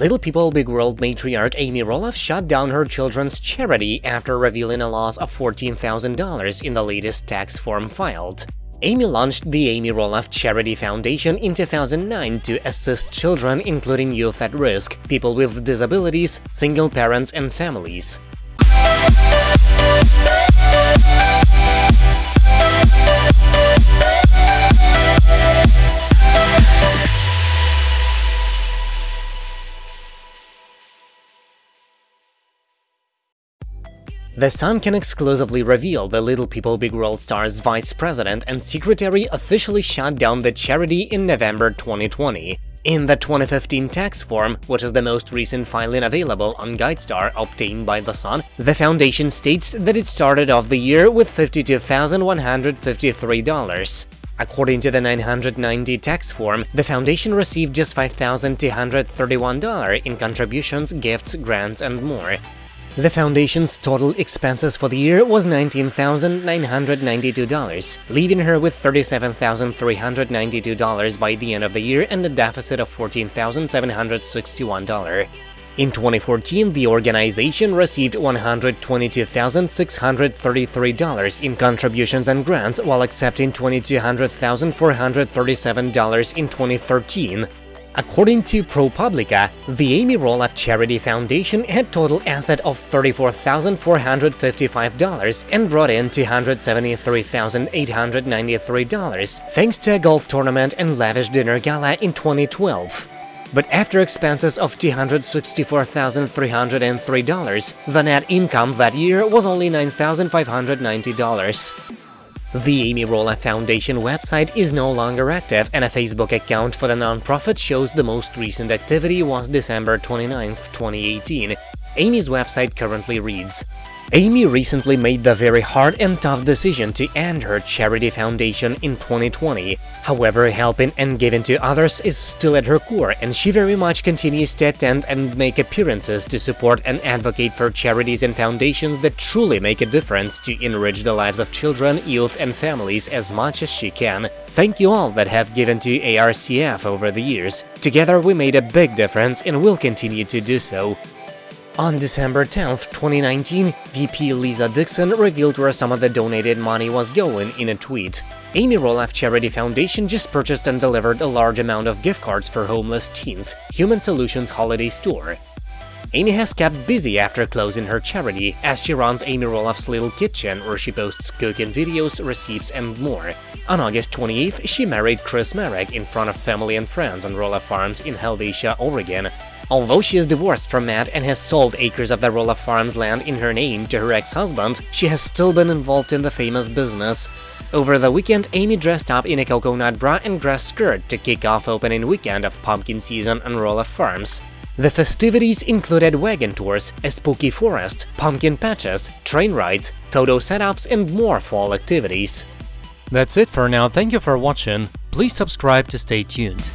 Little People Big World matriarch Amy Roloff shut down her children's charity after revealing a loss of $14,000 in the latest tax form filed. Amy launched the Amy Roloff Charity Foundation in 2009 to assist children, including youth at risk, people with disabilities, single parents and families. The Sun can exclusively reveal the Little People Big World star's vice president and secretary officially shut down the charity in November 2020. In the 2015 tax form, which is the most recent filing available on GuideStar obtained by The Sun, the foundation states that it started off the year with $52,153. According to the 990 tax form, the foundation received just $5,231 in contributions, gifts, grants, and more. The foundation's total expenses for the year was $19,992, leaving her with $37,392 by the end of the year and a deficit of $14,761. In 2014, the organization received $122,633 in contributions and grants while accepting $2,200,437 in 2013. According to ProPublica, the Amy Roloff Charity Foundation had total asset of $34,455 and brought in $273,893 thanks to a golf tournament and lavish dinner gala in 2012. But after expenses of $264,303, the net income that year was only $9,590. The Amy Roloff Foundation website is no longer active, and a Facebook account for the nonprofit shows the most recent activity was December 29, 2018. Amy's website currently reads, Amy recently made the very hard and tough decision to end her charity foundation in 2020. However, helping and giving to others is still at her core, and she very much continues to attend and make appearances to support and advocate for charities and foundations that truly make a difference to enrich the lives of children, youth and families as much as she can. Thank you all that have given to ARCF over the years. Together we made a big difference and will continue to do so. On December 10, 2019, VP Lisa Dixon revealed where some of the donated money was going in a tweet. Amy Roloff Charity Foundation just purchased and delivered a large amount of gift cards for homeless teens, Human Solutions Holiday Store. Amy has kept busy after closing her charity, as she runs Amy Roloff's Little Kitchen, where she posts cooking videos, receipts, and more. On August 28th, she married Chris Marek in front of family and friends on Roloff Farms in Helvetia, Oregon. Although she is divorced from Matt and has sold acres of the Roloff Farms land in her name to her ex-husband, she has still been involved in the famous business. Over the weekend, Amy dressed up in a coconut bra and dress skirt to kick off opening weekend of pumpkin season on Roloff Farms. The festivities included wagon tours, a spooky forest, pumpkin patches, train rides, photo setups and more fall activities. That's it for now, thank you for watching, please subscribe to stay tuned.